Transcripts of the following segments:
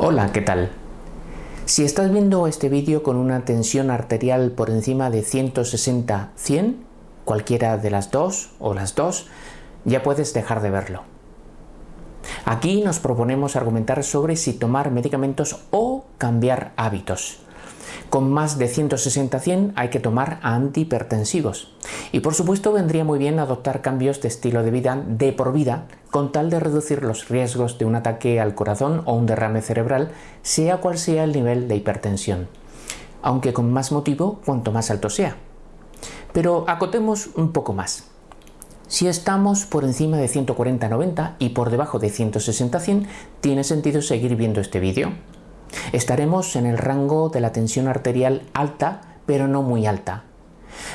Hola, ¿qué tal? Si estás viendo este vídeo con una tensión arterial por encima de 160-100, cualquiera de las dos o las dos, ya puedes dejar de verlo. Aquí nos proponemos argumentar sobre si tomar medicamentos o cambiar hábitos. Con más de 160-100 hay que tomar antihipertensivos. Y por supuesto vendría muy bien adoptar cambios de estilo de vida de por vida con tal de reducir los riesgos de un ataque al corazón o un derrame cerebral, sea cual sea el nivel de hipertensión. Aunque con más motivo cuanto más alto sea. Pero acotemos un poco más. Si estamos por encima de 140-90 y por debajo de 160-100, tiene sentido seguir viendo este vídeo. Estaremos en el rango de la tensión arterial alta, pero no muy alta.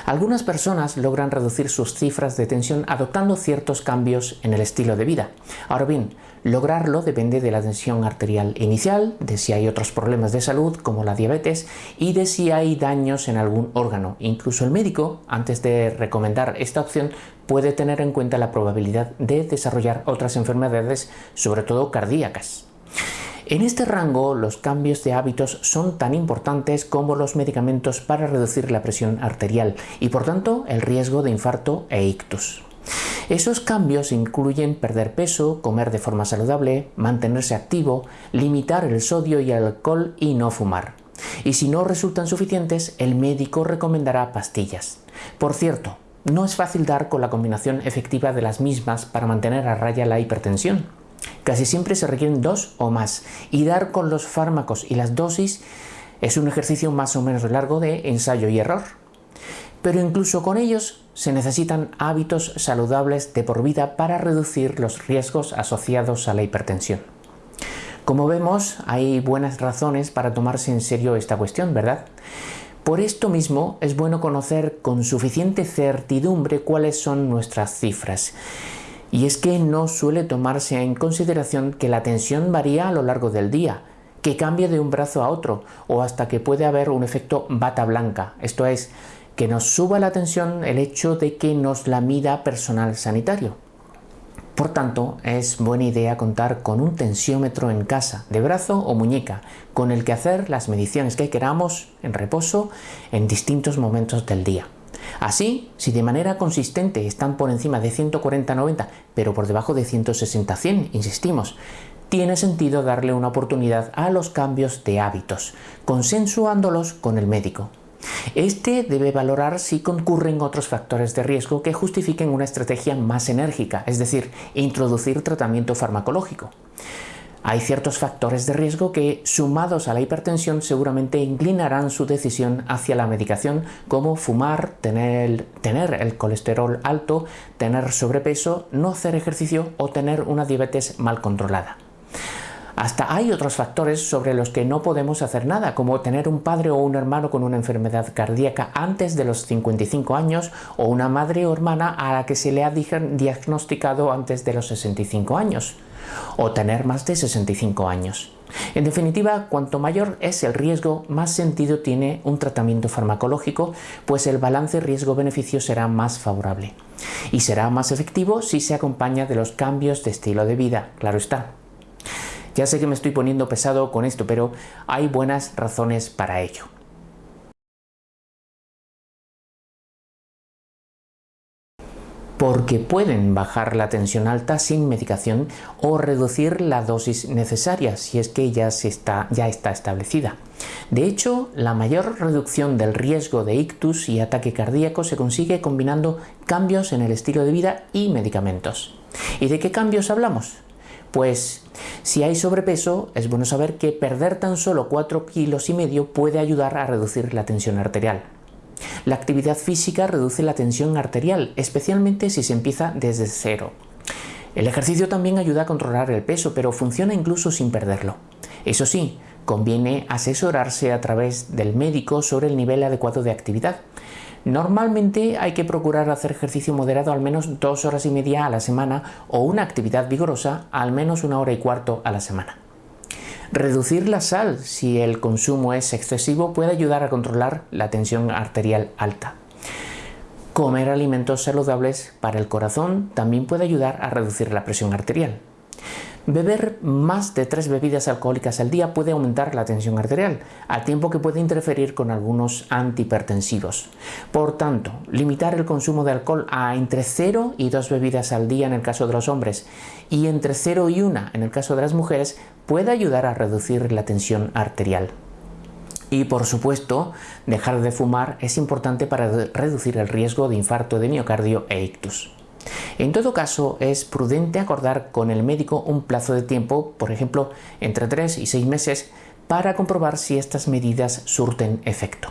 Algunas personas logran reducir sus cifras de tensión adoptando ciertos cambios en el estilo de vida. Ahora bien, lograrlo depende de la tensión arterial inicial, de si hay otros problemas de salud como la diabetes y de si hay daños en algún órgano. Incluso el médico, antes de recomendar esta opción, puede tener en cuenta la probabilidad de desarrollar otras enfermedades, sobre todo cardíacas. En este rango, los cambios de hábitos son tan importantes como los medicamentos para reducir la presión arterial y por tanto el riesgo de infarto e ictus. Esos cambios incluyen perder peso, comer de forma saludable, mantenerse activo, limitar el sodio y el alcohol y no fumar. Y si no resultan suficientes, el médico recomendará pastillas. Por cierto, no es fácil dar con la combinación efectiva de las mismas para mantener a raya la hipertensión. Casi siempre se requieren dos o más y dar con los fármacos y las dosis es un ejercicio más o menos largo de ensayo y error. Pero incluso con ellos se necesitan hábitos saludables de por vida para reducir los riesgos asociados a la hipertensión. Como vemos, hay buenas razones para tomarse en serio esta cuestión, ¿verdad? Por esto mismo es bueno conocer con suficiente certidumbre cuáles son nuestras cifras y es que no suele tomarse en consideración que la tensión varía a lo largo del día, que cambia de un brazo a otro o hasta que puede haber un efecto bata blanca, esto es, que nos suba la tensión el hecho de que nos la mida personal sanitario. Por tanto, es buena idea contar con un tensiómetro en casa, de brazo o muñeca, con el que hacer las mediciones que queramos en reposo en distintos momentos del día. Así, si de manera consistente están por encima de 140-90, pero por debajo de 160-100, insistimos, tiene sentido darle una oportunidad a los cambios de hábitos, consensuándolos con el médico. Este debe valorar si concurren otros factores de riesgo que justifiquen una estrategia más enérgica, es decir, introducir tratamiento farmacológico. Hay ciertos factores de riesgo que, sumados a la hipertensión, seguramente inclinarán su decisión hacia la medicación, como fumar, tener, tener, el colesterol alto, tener sobrepeso, no hacer ejercicio o tener una diabetes mal controlada. Hasta hay otros factores sobre los que no podemos hacer nada, como tener un padre o un hermano con una enfermedad cardíaca antes de los 55 años o una madre o hermana a la que se le ha diagnosticado antes de los 65 años o tener más de 65 años. En definitiva, cuanto mayor es el riesgo, más sentido tiene un tratamiento farmacológico, pues el balance riesgo-beneficio será más favorable. Y será más efectivo si se acompaña de los cambios de estilo de vida, claro está. Ya sé que me estoy poniendo pesado con esto, pero hay buenas razones para ello. Porque pueden bajar la tensión alta sin medicación o reducir la dosis necesaria si es que ya, está, ya está establecida. De hecho, la mayor reducción del riesgo de ictus y ataque cardíaco se consigue combinando cambios en el estilo de vida y medicamentos. ¿Y de qué cambios hablamos? Pues si hay sobrepeso, es bueno saber que perder tan solo 4 kilos y medio puede ayudar a reducir la tensión arterial. La actividad física reduce la tensión arterial, especialmente si se empieza desde cero. El ejercicio también ayuda a controlar el peso, pero funciona incluso sin perderlo. Eso sí, conviene asesorarse a través del médico sobre el nivel adecuado de actividad. Normalmente hay que procurar hacer ejercicio moderado al menos dos horas y media a la semana o una actividad vigorosa al menos una hora y cuarto a la semana. Reducir la sal si el consumo es excesivo puede ayudar a controlar la tensión arterial alta. Comer alimentos saludables para el corazón también puede ayudar a reducir la presión arterial. Beber más de tres bebidas alcohólicas al día puede aumentar la tensión arterial, al tiempo que puede interferir con algunos antihipertensivos. Por tanto, limitar el consumo de alcohol a entre 0 y 2 bebidas al día en el caso de los hombres y entre 0 y 1 en el caso de las mujeres puede ayudar a reducir la tensión arterial. Y por supuesto, dejar de fumar es importante para reducir el riesgo de infarto de miocardio e ictus. En todo caso, es prudente acordar con el médico un plazo de tiempo, por ejemplo, entre 3 y 6 meses, para comprobar si estas medidas surten efecto.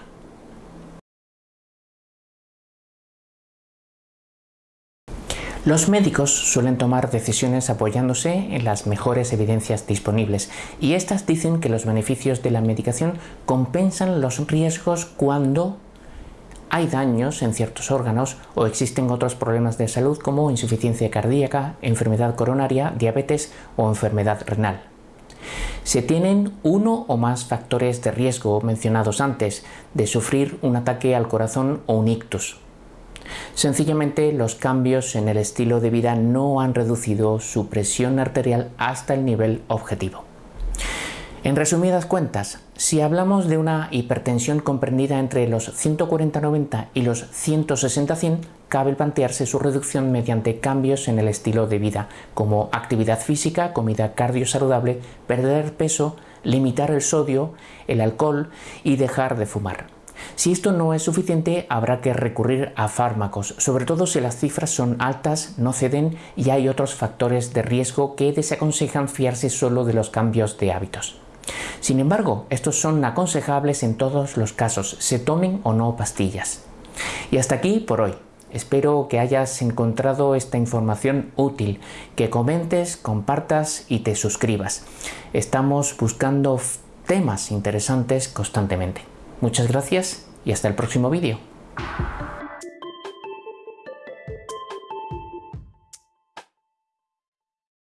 Los médicos suelen tomar decisiones apoyándose en las mejores evidencias disponibles y estas dicen que los beneficios de la medicación compensan los riesgos cuando hay daños en ciertos órganos o existen otros problemas de salud como insuficiencia cardíaca, enfermedad coronaria, diabetes o enfermedad renal. Se tienen uno o más factores de riesgo mencionados antes de sufrir un ataque al corazón o un ictus. Sencillamente los cambios en el estilo de vida no han reducido su presión arterial hasta el nivel objetivo. En resumidas cuentas, si hablamos de una hipertensión comprendida entre los 140-90 y los 160-100, cabe plantearse su reducción mediante cambios en el estilo de vida, como actividad física, comida cardiosaludable, perder peso, limitar el sodio, el alcohol y dejar de fumar. Si esto no es suficiente, habrá que recurrir a fármacos, sobre todo si las cifras son altas, no ceden y hay otros factores de riesgo que desaconsejan fiarse solo de los cambios de hábitos. Sin embargo, estos son aconsejables en todos los casos, se tomen o no pastillas. Y hasta aquí por hoy. Espero que hayas encontrado esta información útil, que comentes, compartas y te suscribas. Estamos buscando temas interesantes constantemente. Muchas gracias y hasta el próximo vídeo.